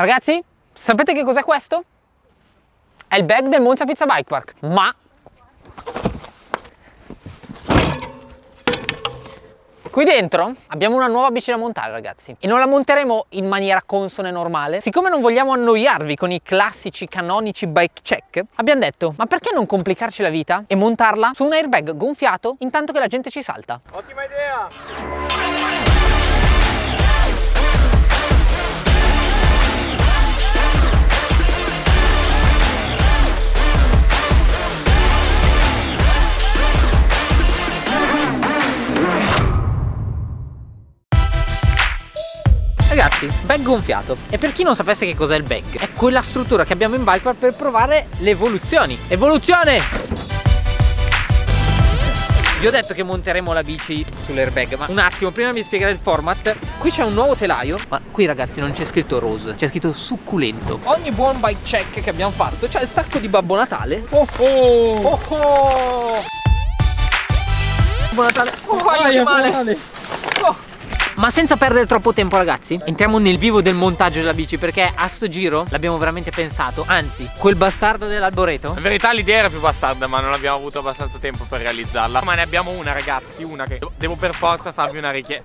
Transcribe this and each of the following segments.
Ragazzi, sapete che cos'è questo? È il bag del Monza Pizza Bike Park, ma Qui dentro abbiamo una nuova bici da montare ragazzi e non la monteremo in maniera consona e normale. Siccome non vogliamo annoiarvi con i classici canonici bike check, abbiamo detto ma perché non complicarci la vita e montarla su un airbag gonfiato intanto che la gente ci salta? Ottima idea! Ragazzi, bag gonfiato. E per chi non sapesse che cos'è il bag, è quella struttura che abbiamo in bike per provare le evoluzioni. Evoluzione! Vi ho detto che monteremo la bici sull'airbag, ma un attimo, prima di spiegare il format, qui c'è un nuovo telaio, ma qui ragazzi non c'è scritto rose, c'è scritto succulento. Ogni buon bike check che abbiamo fatto c'è il sacco di Babbo Natale. Oh oh! Oh oh! Babbo Natale! Oh, aia, male! male. Ma senza perdere troppo tempo ragazzi. Entriamo nel vivo del montaggio della bici Perché a sto giro l'abbiamo veramente pensato. Anzi, quel bastardo dell'alboreto In verità l'idea era più bastarda Ma non abbiamo avuto abbastanza tempo per realizzarla. Ma ne abbiamo una ragazzi Una che devo per forza farvi una richiesta.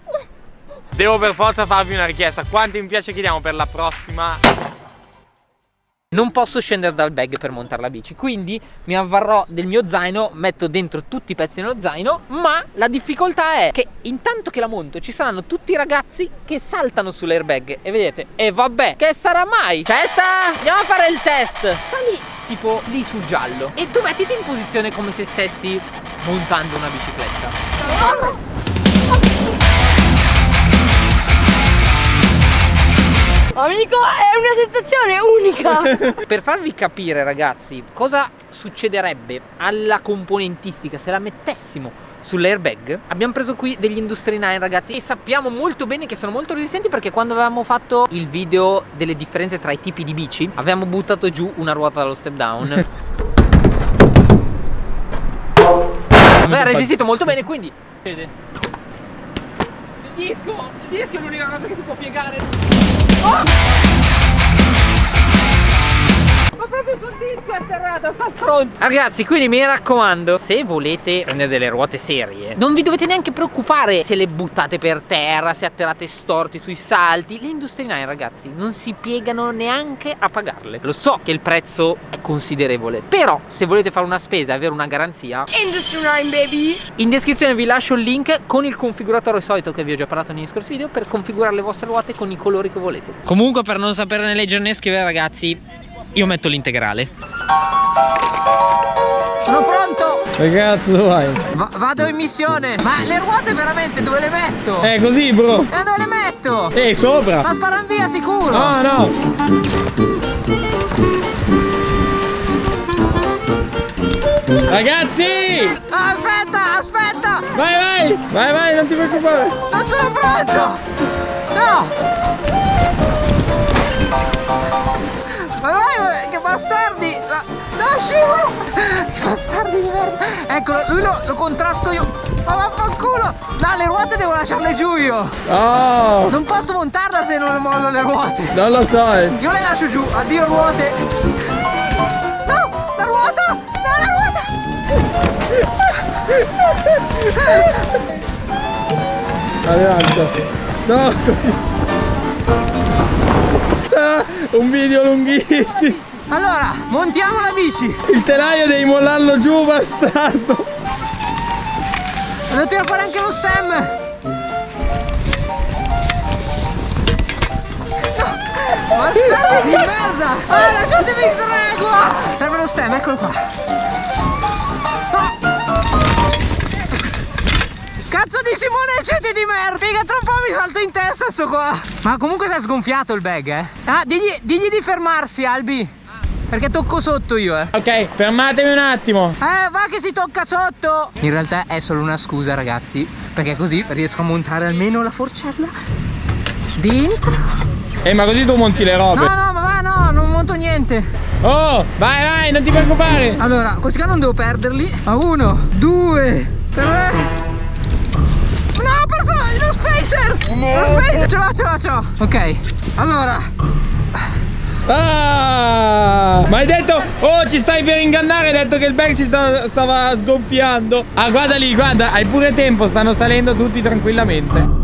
Devo per forza farvi una richiesta. Quanti mi piace chiediamo per la prossima non posso scendere dal bag per montare la bici quindi mi avvarrò del mio zaino metto dentro tutti i pezzi nello zaino ma la difficoltà è che intanto che la monto ci saranno tutti i ragazzi che saltano sull'airbag e vedete e vabbè che sarà mai? Cesta andiamo a fare il test. Sali tipo lì sul giallo e tu mettiti in posizione come se stessi montando una bicicletta Amico, è una sensazione unica! per farvi capire ragazzi cosa succederebbe alla componentistica se la mettessimo sull'airbag? Abbiamo preso qui degli Industry 9 ragazzi e sappiamo molto bene che sono molto resistenti perché quando avevamo fatto il video delle differenze tra i tipi di bici avevamo buttato giù una ruota dallo step down. Beh, ha resistito molto bene quindi il disco il disco è l'unica cosa che si può piegare disco è atterrata sta stronza. Ragazzi quindi mi raccomando Se volete prendere delle ruote serie Non vi dovete neanche preoccupare Se le buttate per terra Se atterrate storti sui salti. Le Industry 9 ragazzi Non si piegano neanche a pagarle. Lo so che il prezzo è considerevole Però se volete fare una spesa e avere una garanzia Industry 9 baby. In descrizione vi lascio il link Con il configuratore solito che vi ho già parlato negli scorsi video Per configurare le vostre ruote con i colori che volete. Comunque per non sapere né leggere né scrivere ragazzi io metto l'integrale. Sono pronto! Che cazzo vai? Va vado in missione! Ma le ruote veramente dove le metto? Eh così bro! E dove le metto? Eh sopra! Ma sparano via sicuro! No no! Ragazzi! Aspetta, aspetta! Vai, vai! Vai, vai, non ti preoccupare! Non sono pronto! No! Bastardi! No, scivolo! Che bastardi di merda! Eccolo, lui lo, lo contrasto io! Ma vaffanculo! No, le ruote devo lasciarle giù io! Oh! Non posso montarla se non mollo le ruote! Non lo! Eh. Io le lascio giù! Addio ruote! No! La ruota! No, la ruota! Adesso! No, così! un video lunghissimo allora montiamo la bici il telaio devi mollarlo giù bastardo. Devo tirare fuori anche lo stem. Bastardo di merda. Ah lasciatemi in tregua serve lo stem eccolo qua. Cazzo di Simone cedi di merda. Figa tra un po' mi salto in testa sto qua. Ma comunque si è sgonfiato il bag eh. Ah digli, digli di fermarsi Albi perché tocco sotto io eh. Ok fermatemi un attimo. Eh va che si tocca sotto. In realtà è solo una scusa ragazzi Perché così riesco a montare almeno la forcella Dentro. Eh ma così tu monti le robe. No no ma va no non monto niente. Oh vai vai non ti preoccupare. Allora questi qua non devo perderli. A uno Due Tre. Lo spacer! Lo spacer! Ce l'ho, ce l'ho, ce l'ho! Ok, allora Ah! Ma hai detto, oh ci stai per ingannare, hai detto che il bag si sta- stava sgonfiando. Ah guarda lì, guarda, hai pure tempo, stanno salendo tutti tranquillamente.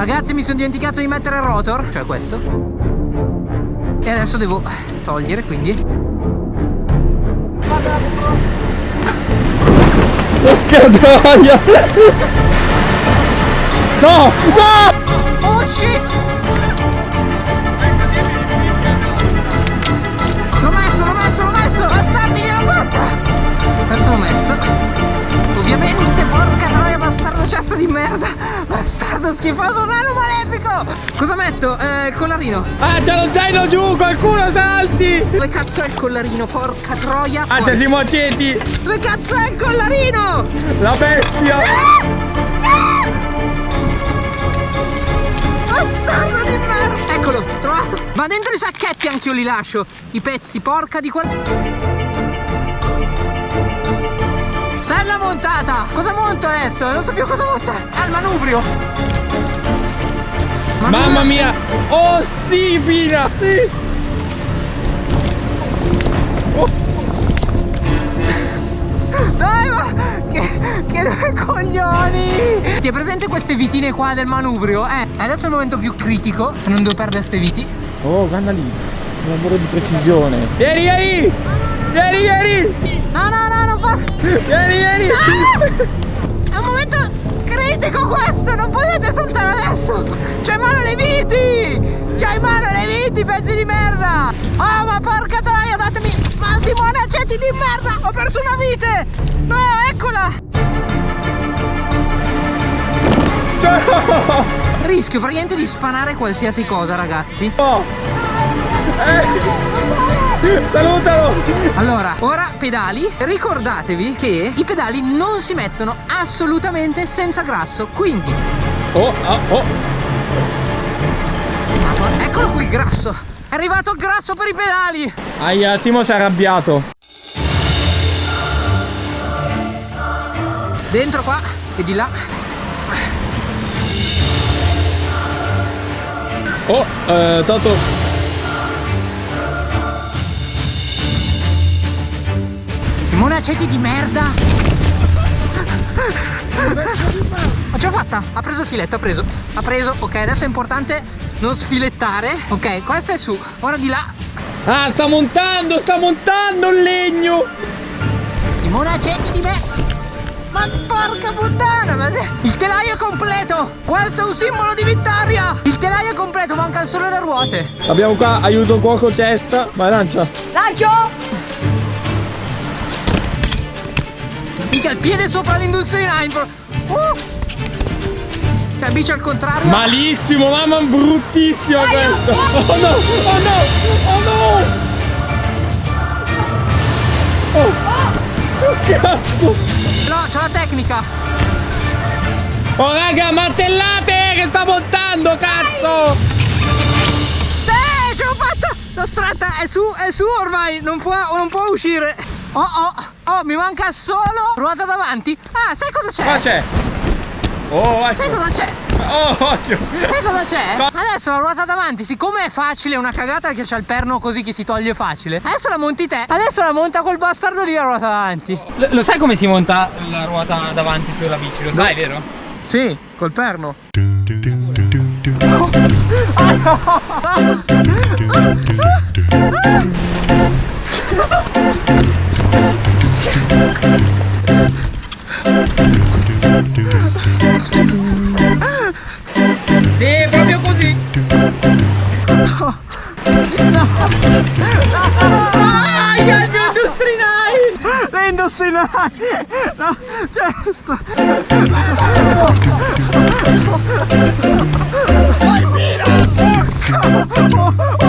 Ragazzi mi sono dimenticato di mettere il rotor Cioè questo E adesso devo togliere quindi Porca troia! No! No! Oh shit L'ho messo, l'ho messo, l'ho messo Bastardi ce l'ho fatta Adesso l'ho messo Ovviamente porca troia bastardo cesto di merda Bastardo schifoso nano malefico Cosa metto? Eh, il collarino Ah, c'è lo zaino giù, qualcuno salti! Dove cazzo è il collarino? Porca troia Ah, c'è Simo Aceti! Dove cazzo è il collarino? La bestia! Bastardo di merda Eccolo, trovato Ma dentro i sacchetti anch'io li lascio I pezzi, porca di quel... Sella montata! Cosa monto adesso? Non so più cosa montare Ah, il manubrio Mamma mia! Oh sì, Pina! Sì! Che, che due coglioni! Ti hai presente queste vitine qua del manubrio? Eh, adesso è il momento più critico Non devo perdere queste viti Oh, guarda lì! Un lavoro di precisione! Vieni, vieni! Vieni, vieni! No, no, no, non fa... Vieni, vieni! È un momento critico questo, non potete saltare adesso! C'è in mano le viti! C'è in mano le viti, pezzi di merda! Oh, ma porca troia, datemi... Ma Simone, accetti di merda! Ho perso una vite! No, eccola! Rischio praticamente di spanare qualsiasi cosa, ragazzi. Oh. Eh. Salutalo! Allora, ora pedali. Ricordatevi che i pedali non si mettono assolutamente senza grasso, quindi... Oh, oh, oh! Eccolo qui il grasso! È arrivato il grasso per i pedali! Aia, Simo si è arrabbiato! Dentro qua e di là. Oh, eh, Toto! Simone aceti di merda! Ho già fatta! Ha preso il filetto, ha preso! Ha preso, ok, adesso è importante non sfilettare. Ok, questo è su. Ora di là. Ah, sta montando, sta montando il legno! Simone aceti di merda! Ma porca puttana! Ma se- Il telaio è completo! Questo è un simbolo di vittoria! Il telaio è completo, mancano solo le ruote! Abbiamo qua aiuto cuoco cesta. Vai, lancia! Lancio! Minchia, il piede sopra l'Industry 9 bro. Uh! Cioè, bici al contrario. Malissimo, mamma, bruttissima questa! Oh no! Oh no! Oh no! Oh! Oh cazzo! No, c'ho la tecnica. Oh raga, martellate che sta montando, cazzo! Eh, ce l'ho fatta! L'ho stratta, è su, è su ormai, non può, non può uscire. Oh, oh, oh, mi manca solo ruota davanti. Ah, sai cosa c'è? Qua c'è! Oh, Sai ecco! cosa c'è? Oh, occhio! Sai cosa c'è? No. Adesso la ruota davanti, siccome è facile, è una cagata che c'è il perno così che si toglie facile. Adesso la monti te. Adesso la monta quel bastardo lì la ruota davanti. Lo sai come si monta la ruota davanti sulla bici? Lo sai, vero? Sì, col perno. 9! No, cioè, sto... Lo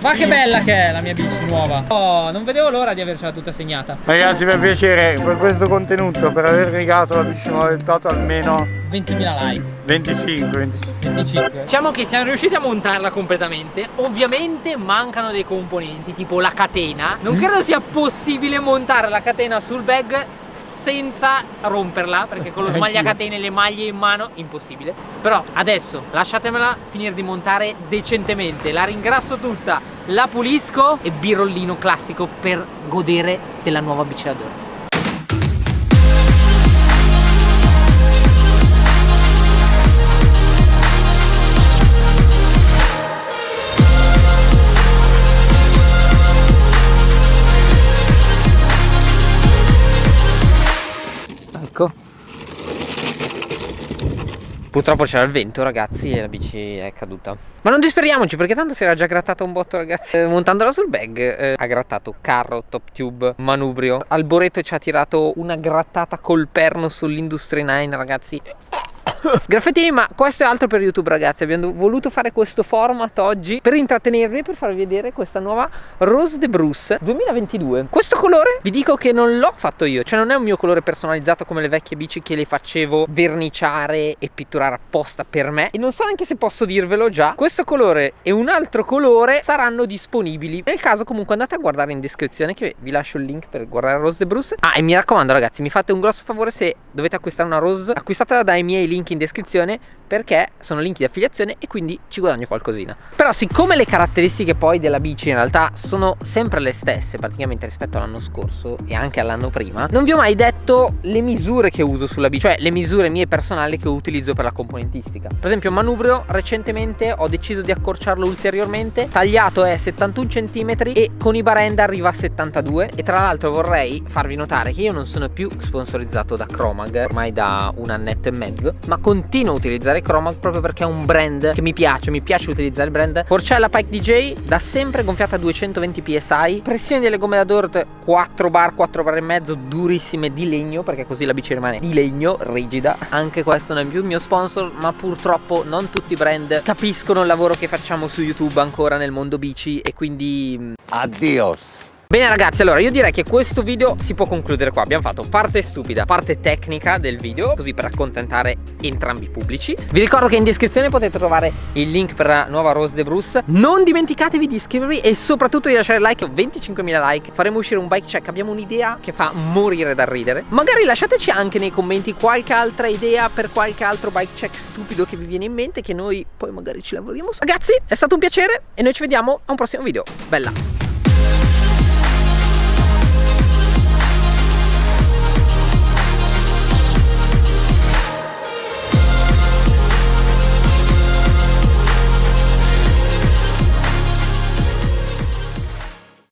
Ma che bella che è la mia bici nuova. Oh, non vedevo l'ora di avercela tutta segnata. Ragazzi per piacere, per questo contenuto, per aver rigato la bici nuova del Toto almeno 20.000 like. 25, 25. 25. Diciamo che siamo riusciti a montarla completamente Ovviamente mancano dei componenti tipo la catena Non credo sia possibile montare la catena sul bag senza romperla Perché con lo smagliacatene e le maglie in mano impossibile. Però adesso lasciatemela finire di montare decentemente. La ringrasso tutta, la pulisco e birollino classico per godere della nuova bici da dirt Purtroppo c'era il vento ragazzi e la bici è caduta. Ma non disperiamoci perché tanto si era già grattata un botto ragazzi eh, Montandola sul bag eh, ha grattato carro, top tube, manubrio. Alboreto ci ha tirato una grattata col perno sull'Industry 9 ragazzi Graffettini ma questo è altro per YouTube ragazzi. Abbiamo voluto fare questo format oggi Per intrattenervi e per farvi vedere questa nuova Rose de Bruce 2022 Questo colore vi dico che non l'ho fatto io Cioè non è un mio colore personalizzato come le vecchie bici Che le facevo verniciare e pitturare apposta per me. E non so neanche se posso dirvelo già. Questo colore e un altro colore saranno disponibili. Nel caso comunque andate a guardare in descrizione Che vi lascio il link per guardare Rose de Bruce. Ah e mi raccomando ragazzi mi fate un grosso favore se dovete acquistare una Rose Acquistatela dai miei link in descrizione perché sono link di affiliazione e quindi ci guadagno qualcosina. Però siccome le caratteristiche poi della bici in realtà sono sempre le stesse praticamente rispetto all'anno scorso e anche all'anno prima non vi ho mai detto le misure che uso sulla bici cioè le misure mie personali che utilizzo per la componentistica. Per esempio manubrio recentemente ho deciso di accorciarlo ulteriormente tagliato è 71 cm e con i barenda arriva a 72 e tra l'altro vorrei farvi notare che io non sono più sponsorizzato da Cromag ormai da un annetto e mezzo ma continuo a utilizzare Chromag proprio perché è un brand che mi piace, mi piace utilizzare il brand. Porcella Pike DJ da sempre gonfiata a 220 psi pressione delle gomme da dirt 4 bar, 4 bar e mezzo durissime di legno perché così la bici rimane di legno, rigida. Anche questo non è più il mio sponsor ma purtroppo non tutti i brand capiscono il lavoro che facciamo su YouTube ancora nel mondo bici e quindi Adios. Bene ragazzi allora io direi che questo video si può concludere qua. Abbiamo fatto parte stupida, parte tecnica del video Così per accontentare entrambi i pubblici. Vi ricordo che in descrizione potete trovare il link per la nuova Rose de Bruce. Non dimenticatevi di iscrivervi e soprattutto di lasciare like 25.000 like Faremo uscire un bike check. Abbiamo un'idea che fa morire dal ridere. Magari lasciateci anche nei commenti qualche altra idea Per qualche altro bike check stupido che vi viene in mente Che noi poi magari ci lavoriamo. Su Ragazzi è stato un piacere e noi ci vediamo a un prossimo video. Bella